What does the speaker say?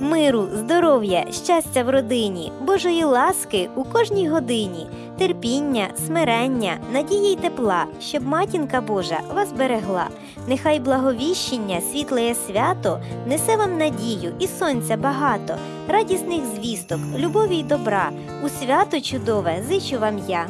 миру, здоров'я, щастя в родині, Божої ласки у кожній годині, терпіння, смирення, надії й тепла, щоб матінка Божа вас берегла. Нехай благовіщення, світлеє свято несе вам надію і сонця багато, радісних звісток, любові й добра. У свято чудове зичу вам я.